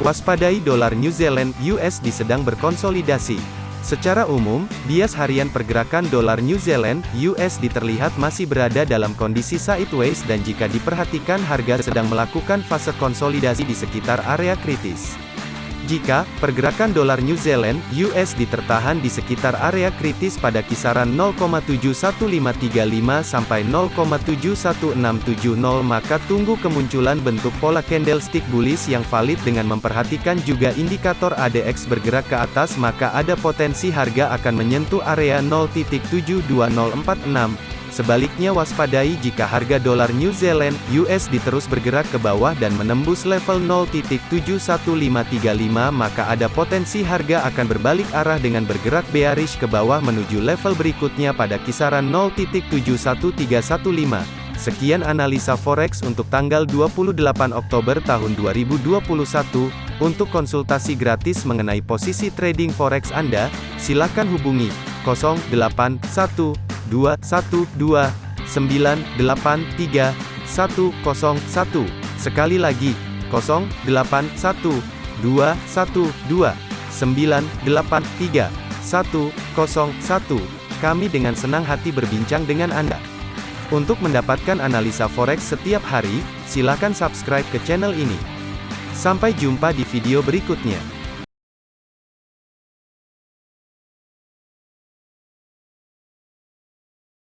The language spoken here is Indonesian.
Waspadai dolar New Zealand USD sedang berkonsolidasi. Secara umum, bias harian pergerakan dolar New Zealand USD terlihat masih berada dalam kondisi sideways dan jika diperhatikan harga sedang melakukan fase konsolidasi di sekitar area kritis. Jika pergerakan dolar New Zealand (USD) tertahan di sekitar area kritis pada kisaran 0,71535 sampai 0,71670 maka tunggu kemunculan bentuk pola candlestick bullish yang valid dengan memperhatikan juga indikator ADX bergerak ke atas maka ada potensi harga akan menyentuh area 0.72046 Sebaliknya waspadai jika harga dolar New Zealand (USD) terus bergerak ke bawah dan menembus level 0.71535 maka ada potensi harga akan berbalik arah dengan bergerak bearish ke bawah menuju level berikutnya pada kisaran 0.71315. Sekian analisa forex untuk tanggal 28 Oktober tahun 2021. Untuk konsultasi gratis mengenai posisi trading forex Anda, silakan hubungi 081 212 983 101. Sekali lagi, 081 212 983 101. Kami dengan senang hati berbincang dengan Anda. Untuk mendapatkan analisa forex setiap hari, silakan subscribe ke channel ini. Sampai jumpa di video berikutnya.